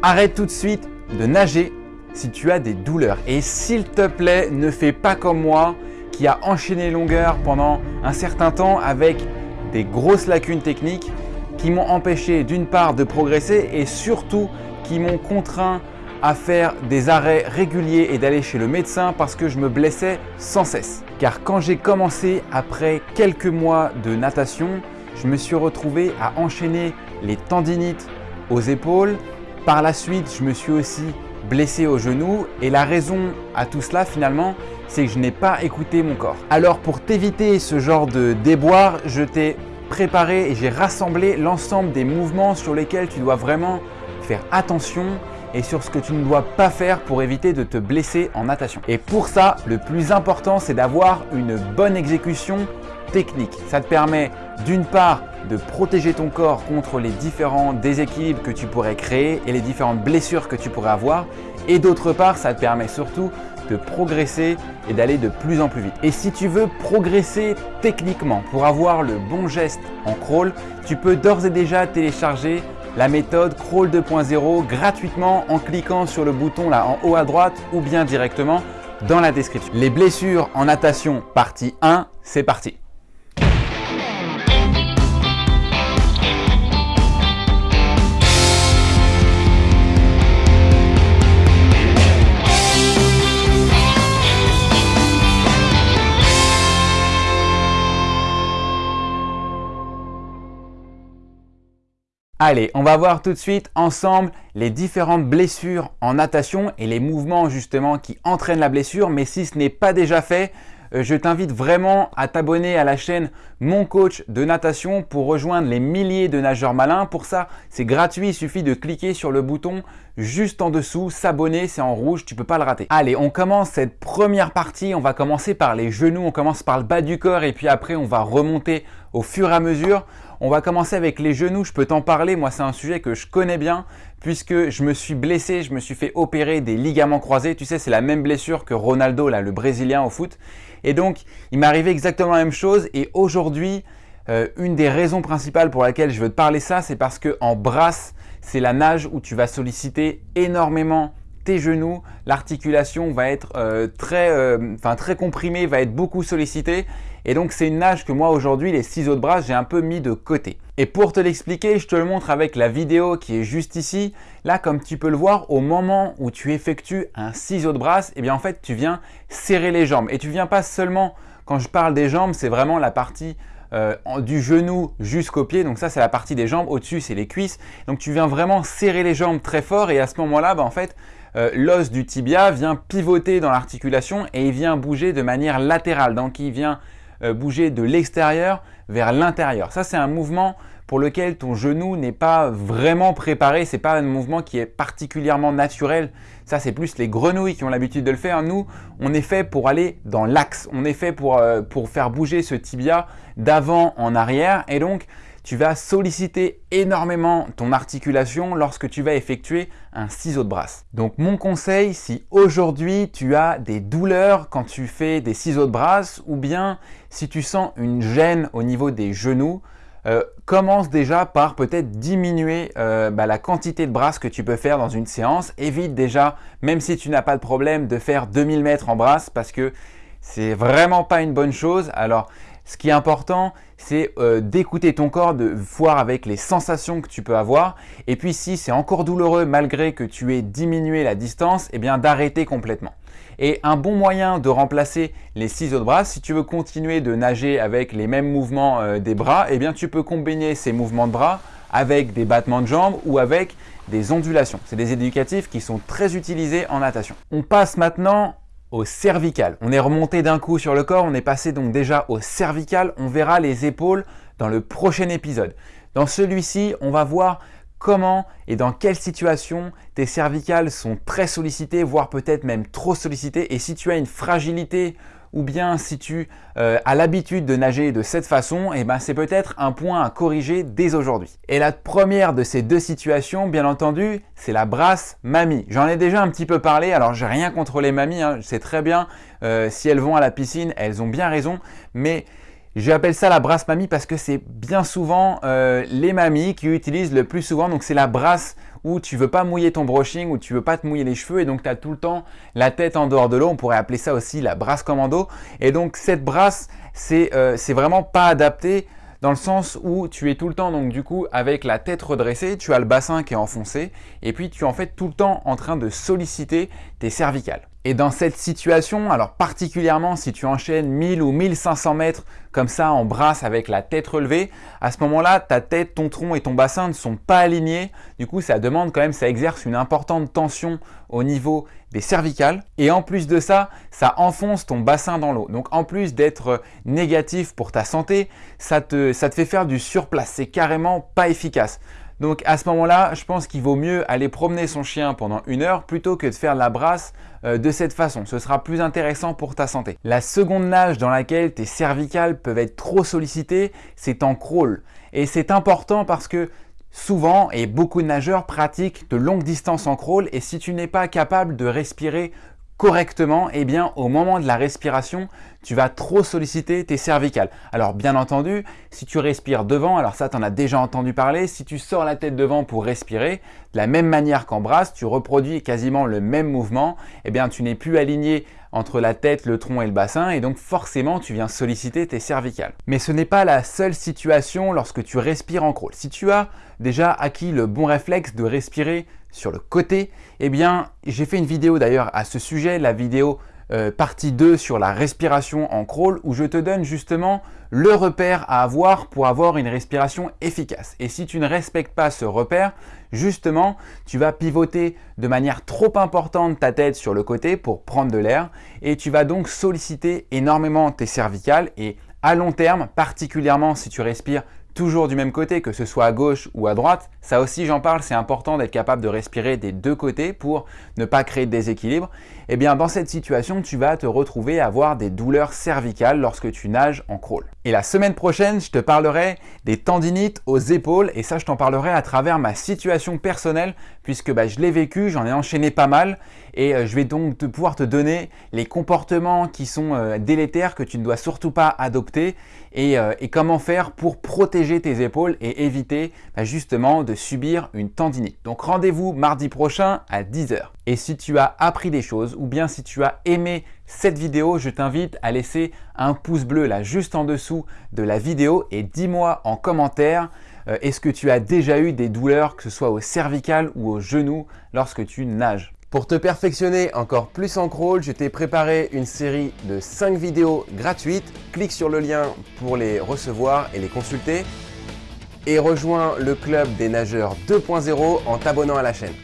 Arrête tout de suite de nager si tu as des douleurs. Et s'il te plaît, ne fais pas comme moi qui a enchaîné longueur pendant un certain temps avec des grosses lacunes techniques qui m'ont empêché d'une part de progresser et surtout qui m'ont contraint à faire des arrêts réguliers et d'aller chez le médecin parce que je me blessais sans cesse. Car quand j'ai commencé après quelques mois de natation, je me suis retrouvé à enchaîner les tendinites aux épaules. Par la suite, je me suis aussi blessé au genou et la raison à tout cela finalement, c'est que je n'ai pas écouté mon corps. Alors pour t'éviter ce genre de déboire, je t'ai préparé et j'ai rassemblé l'ensemble des mouvements sur lesquels tu dois vraiment faire attention et sur ce que tu ne dois pas faire pour éviter de te blesser en natation. Et pour ça, le plus important, c'est d'avoir une bonne exécution technique. Ça te permet d'une part de protéger ton corps contre les différents déséquilibres que tu pourrais créer et les différentes blessures que tu pourrais avoir. Et d'autre part, ça te permet surtout de progresser et d'aller de plus en plus vite. Et si tu veux progresser techniquement pour avoir le bon geste en crawl, tu peux d'ores et déjà télécharger la méthode Crawl 2.0 gratuitement en cliquant sur le bouton là en haut à droite ou bien directement dans la description. Les blessures en natation partie 1, c'est parti Allez, on va voir tout de suite ensemble les différentes blessures en natation et les mouvements justement qui entraînent la blessure. Mais si ce n'est pas déjà fait, euh, je t'invite vraiment à t'abonner à la chaîne Mon Coach de Natation pour rejoindre les milliers de nageurs malins. Pour ça, c'est gratuit, il suffit de cliquer sur le bouton juste en dessous, s'abonner, c'est en rouge, tu peux pas le rater. Allez, on commence cette première partie, on va commencer par les genoux, on commence par le bas du corps et puis après on va remonter au fur et à mesure. On va commencer avec les genoux, je peux t'en parler, moi c'est un sujet que je connais bien puisque je me suis blessé, je me suis fait opérer des ligaments croisés. Tu sais, c'est la même blessure que Ronaldo, le Brésilien au foot. Et donc, il m'est arrivé exactement la même chose et aujourd'hui, euh, une des raisons principales pour laquelle je veux te parler ça, c'est parce que en brasse, c'est la nage où tu vas solliciter énormément genoux, l'articulation va être euh, très, euh, très comprimée, va être beaucoup sollicitée et donc c'est une nage que moi aujourd'hui, les ciseaux de bras, j'ai un peu mis de côté. Et pour te l'expliquer, je te le montre avec la vidéo qui est juste ici. Là, comme tu peux le voir, au moment où tu effectues un ciseau de bras, eh bien en fait, tu viens serrer les jambes. Et tu viens pas seulement, quand je parle des jambes, c'est vraiment la partie euh, du genou jusqu'au pied. Donc ça, c'est la partie des jambes. Au-dessus, c'est les cuisses. Donc tu viens vraiment serrer les jambes très fort et à ce moment-là, bah, en fait, euh, l'os du tibia vient pivoter dans l'articulation et il vient bouger de manière latérale. Donc il vient euh, bouger de l'extérieur vers l'intérieur. Ça, c'est un mouvement pour lequel ton genou n'est pas vraiment préparé. C'est pas un mouvement qui est particulièrement naturel. Ça, c'est plus les grenouilles qui ont l'habitude de le faire. Nous, on est fait pour aller dans l'axe. On est fait pour, euh, pour faire bouger ce tibia d'avant en arrière. Et donc, tu vas solliciter énormément ton articulation lorsque tu vas effectuer un ciseau de brasse. Donc mon conseil, si aujourd'hui tu as des douleurs quand tu fais des ciseaux de brasse ou bien si tu sens une gêne au niveau des genoux, euh, commence déjà par peut-être diminuer euh, bah, la quantité de brasse que tu peux faire dans une séance. Évite déjà, même si tu n'as pas de problème, de faire 2000 mètres en brasse parce que c'est vraiment pas une bonne chose. Alors, ce qui est important, c'est euh, d'écouter ton corps, de voir avec les sensations que tu peux avoir. Et puis si c'est encore douloureux malgré que tu aies diminué la distance, eh bien d'arrêter complètement. Et un bon moyen de remplacer les ciseaux de bras, si tu veux continuer de nager avec les mêmes mouvements euh, des bras, eh bien tu peux combiner ces mouvements de bras avec des battements de jambes ou avec des ondulations. C'est des éducatifs qui sont très utilisés en natation. On passe maintenant au cervical. On est remonté d'un coup sur le corps, on est passé donc déjà au cervical. On verra les épaules dans le prochain épisode. Dans celui-ci, on va voir comment et dans quelle situation tes cervicales sont très sollicitées, voire peut-être même trop sollicitées. Et si tu as une fragilité ou bien si tu euh, as l'habitude de nager de cette façon, eh ben c'est peut-être un point à corriger dès aujourd'hui. Et la première de ces deux situations, bien entendu, c'est la brasse mamie. J'en ai déjà un petit peu parlé, alors j'ai rien contre les mamies, hein, c'est très bien, euh, si elles vont à la piscine, elles ont bien raison, mais J'appelle ça la brasse mamie parce que c'est bien souvent euh, les mamies qui utilisent le plus souvent. Donc c'est la brasse où tu veux pas mouiller ton brushing, où tu veux pas te mouiller les cheveux et donc tu as tout le temps la tête en dehors de l'eau. On pourrait appeler ça aussi la brasse commando. Et donc cette brasse, c'est euh, vraiment pas adapté dans le sens où tu es tout le temps donc du coup avec la tête redressée, tu as le bassin qui est enfoncé et puis tu es en fait tout le temps en train de solliciter tes cervicales. Et dans cette situation, alors particulièrement si tu enchaînes 1000 ou 1500 mètres comme ça en brasse avec la tête relevée, à ce moment-là, ta tête, ton tronc et ton bassin ne sont pas alignés. Du coup, ça demande quand même, ça exerce une importante tension au niveau des cervicales. Et en plus de ça, ça enfonce ton bassin dans l'eau. Donc en plus d'être négatif pour ta santé, ça te, ça te fait faire du surplace. C'est carrément pas efficace. Donc à ce moment-là, je pense qu'il vaut mieux aller promener son chien pendant une heure plutôt que de faire la brasse euh, de cette façon. Ce sera plus intéressant pour ta santé. La seconde nage dans laquelle tes cervicales peuvent être trop sollicitées, c'est en crawl. Et c'est important parce que souvent, et beaucoup de nageurs pratiquent de longues distances en crawl, et si tu n'es pas capable de respirer correctement, eh bien au moment de la respiration, tu vas trop solliciter tes cervicales. Alors bien entendu, si tu respires devant, alors ça tu en as déjà entendu parler, si tu sors la tête devant pour respirer, de la même manière qu'en brasse, tu reproduis quasiment le même mouvement, eh bien tu n'es plus aligné entre la tête, le tronc et le bassin et donc forcément tu viens solliciter tes cervicales. Mais ce n'est pas la seule situation lorsque tu respires en crawl. Si tu as déjà acquis le bon réflexe de respirer sur le côté, eh bien j'ai fait une vidéo d'ailleurs à ce sujet, la vidéo euh, partie 2 sur la respiration en crawl où je te donne justement le repère à avoir pour avoir une respiration efficace. Et si tu ne respectes pas ce repère, justement, tu vas pivoter de manière trop importante ta tête sur le côté pour prendre de l'air et tu vas donc solliciter énormément tes cervicales et à long terme, particulièrement si tu respires toujours du même côté, que ce soit à gauche ou à droite. Ça aussi, j'en parle, c'est important d'être capable de respirer des deux côtés pour ne pas créer de déséquilibre. Et eh bien, dans cette situation, tu vas te retrouver à avoir des douleurs cervicales lorsque tu nages en crawl. Et la semaine prochaine, je te parlerai des tendinites aux épaules et ça, je t'en parlerai à travers ma situation personnelle puisque bah, je l'ai vécu, j'en ai enchaîné pas mal et euh, je vais donc pouvoir te donner les comportements qui sont euh, délétères que tu ne dois surtout pas adopter et, euh, et comment faire pour protéger tes épaules et éviter bah, justement de subir une tendinite. Donc rendez-vous mardi prochain à 10h. Et si tu as appris des choses ou bien si tu as aimé cette vidéo, je t'invite à laisser un pouce bleu là juste en dessous de la vidéo et dis-moi en commentaire euh, est-ce que tu as déjà eu des douleurs que ce soit au cervical ou au genou lorsque tu nages? Pour te perfectionner encore plus en crawl, je t'ai préparé une série de 5 vidéos gratuites. Clique sur le lien pour les recevoir et les consulter. Et rejoins le club des nageurs 2.0 en t'abonnant à la chaîne.